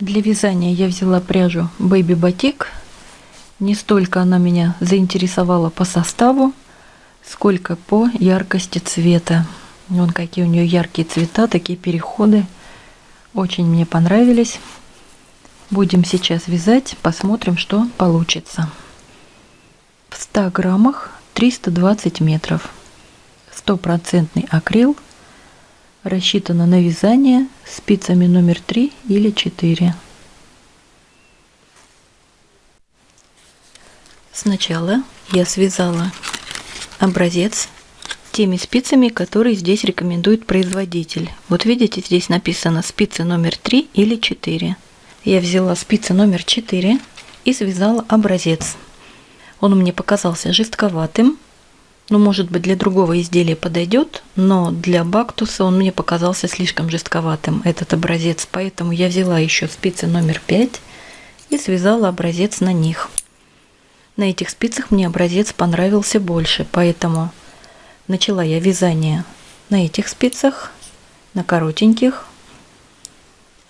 Для вязания я взяла пряжу Baby Batik. Не столько она меня заинтересовала по составу, сколько по яркости цвета. Вон какие у нее яркие цвета, такие переходы. Очень мне понравились. Будем сейчас вязать, посмотрим, что получится. В 100 граммах 320 метров. Стопроцентный акрил – рассчитана на вязание спицами номер 3 или 4. Сначала я связала образец теми спицами, которые здесь рекомендует производитель. Вот видите, здесь написано спицы номер 3 или 4. Я взяла спицы номер 4 и связала образец. Он мне показался жестковатым, ну, может быть, для другого изделия подойдет, но для бактуса он мне показался слишком жестковатым, этот образец. Поэтому я взяла еще спицы номер 5 и связала образец на них. На этих спицах мне образец понравился больше, поэтому начала я вязание на этих спицах, на коротеньких,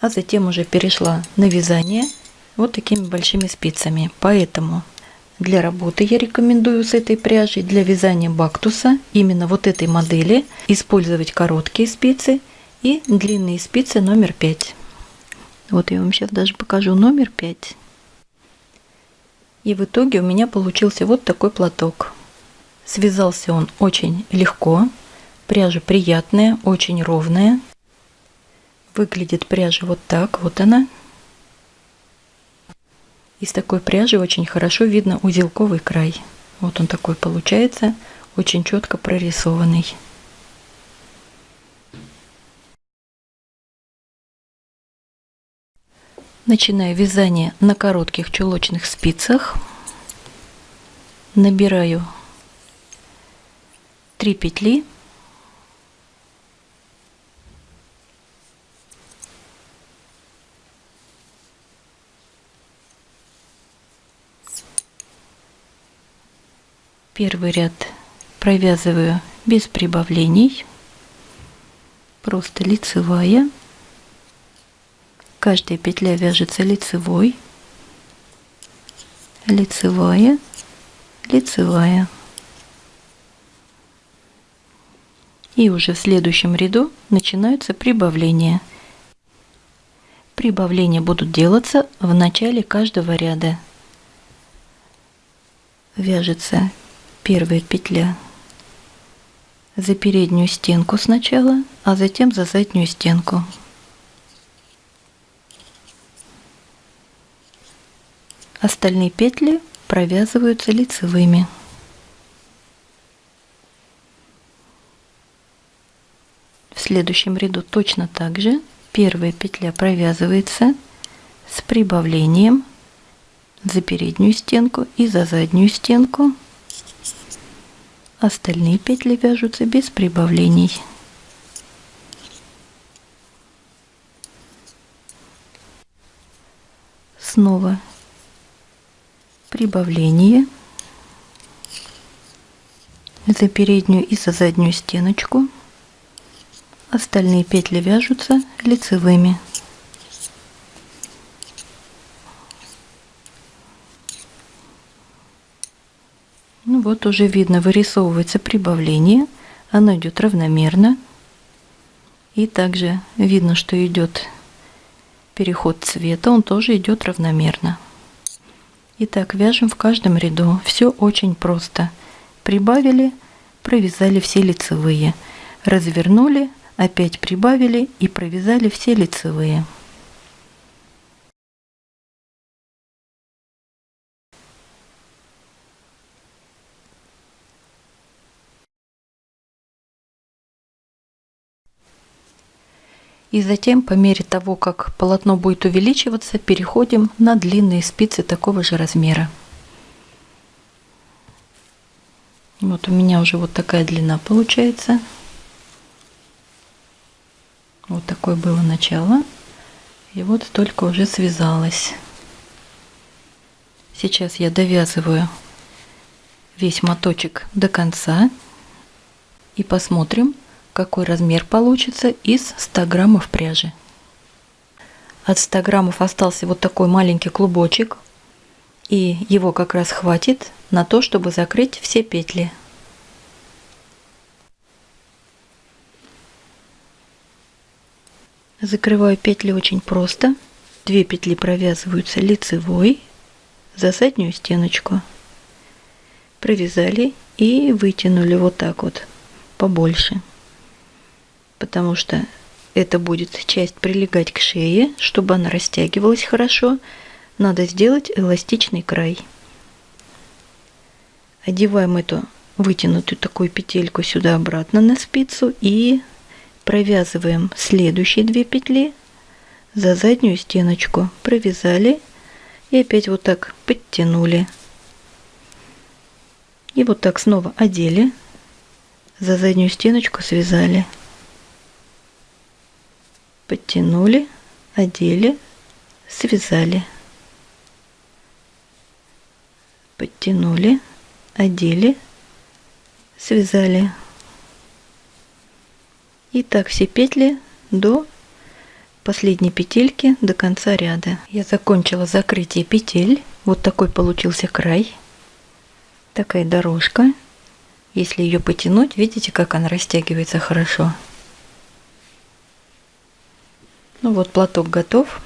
а затем уже перешла на вязание вот такими большими спицами. Поэтому для работы я рекомендую с этой пряжей для вязания бактуса именно вот этой модели использовать короткие спицы и длинные спицы номер 5. Вот я вам сейчас даже покажу номер 5. И в итоге у меня получился вот такой платок. Связался он очень легко, пряжа приятная, очень ровная. Выглядит пряжа вот так, вот она. Из такой пряжи очень хорошо видно узелковый край. Вот он такой получается, очень четко прорисованный. Начинаю вязание на коротких чулочных спицах. Набираю 3 петли Первый ряд провязываю без прибавлений, просто лицевая. Каждая петля вяжется лицевой, лицевая, лицевая. И уже в следующем ряду начинаются прибавления. Прибавления будут делаться в начале каждого ряда. Вяжется первая петля за переднюю стенку сначала, а затем за заднюю стенку. Остальные петли провязываются лицевыми. В следующем ряду точно так же первая петля провязывается с прибавлением за переднюю стенку и за заднюю стенку Остальные петли вяжутся без прибавлений. Снова прибавление за переднюю и за заднюю стеночку. Остальные петли вяжутся лицевыми. Вот уже видно, вырисовывается прибавление. Оно идет равномерно. И также видно, что идет переход цвета, он тоже идет равномерно. Итак, вяжем в каждом ряду. Все очень просто. Прибавили, провязали все лицевые. Развернули, опять прибавили и провязали все лицевые. И затем, по мере того, как полотно будет увеличиваться, переходим на длинные спицы такого же размера. Вот у меня уже вот такая длина получается. Вот такое было начало. И вот только уже связалась. Сейчас я довязываю весь моточек до конца и посмотрим, какой размер получится из 100 граммов пряжи. от 100 граммов остался вот такой маленький клубочек. И его как раз хватит на то, чтобы закрыть все петли. Закрываю петли очень просто. Две петли провязываются лицевой за заднюю стеночку. Провязали и вытянули вот так вот побольше. Потому что это будет часть прилегать к шее, чтобы она растягивалась хорошо. Надо сделать эластичный край. Одеваем эту вытянутую такую петельку сюда обратно на спицу и провязываем следующие две петли за заднюю стеночку провязали и опять вот так подтянули и вот так снова одели за заднюю стеночку связали подтянули одели связали подтянули одели связали и так все петли до последней петельки до конца ряда. Я закончила закрытие петель. Вот такой получился край. Такая дорожка. Если ее потянуть, видите, как она растягивается хорошо. Ну вот платок готов.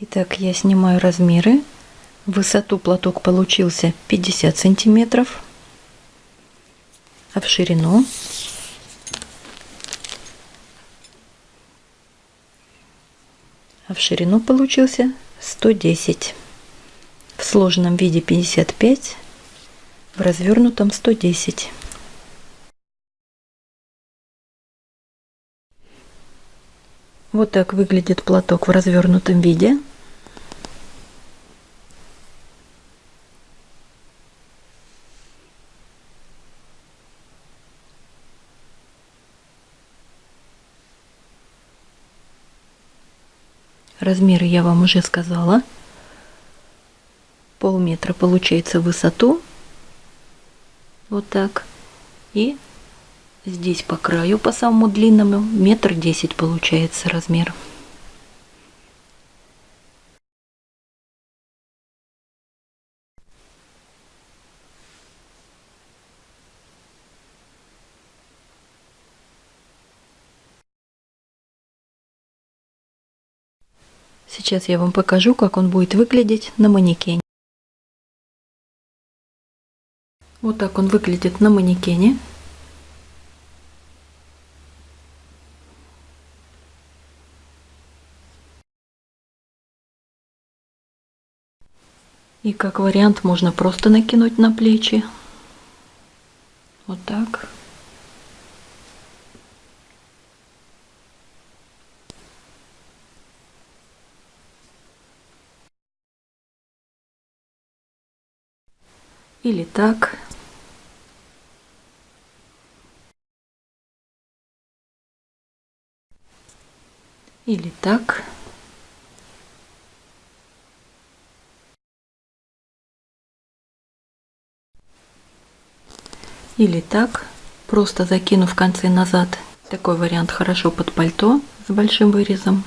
Итак, я снимаю размеры. Высоту платок получился 50 сантиметров, а в ширину а в ширину получился 110. В сложенном виде 55, в развернутом 110. Вот так выглядит платок в развернутом виде. Размеры я вам уже сказала. Полметра получается высоту. Вот так. И здесь по краю, по самому длинному, метр десять получается размер. Сейчас я вам покажу, как он будет выглядеть на манекене. Вот так он выглядит на манекене. И как вариант можно просто накинуть на плечи. Вот так. Или так. Или так. Или так, просто закинув концы назад. Такой вариант хорошо под пальто с большим вырезом.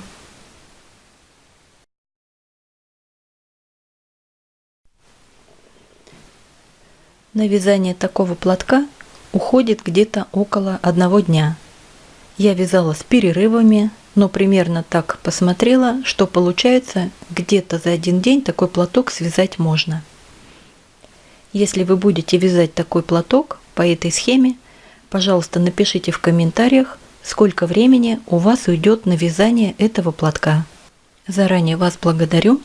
На вязание такого платка уходит где-то около одного дня. Я вязала с перерывами, но примерно так посмотрела, что получается где-то за один день такой платок связать можно. Если вы будете вязать такой платок по этой схеме, пожалуйста, напишите в комментариях, сколько времени у вас уйдет на вязание этого платка. Заранее вас благодарю.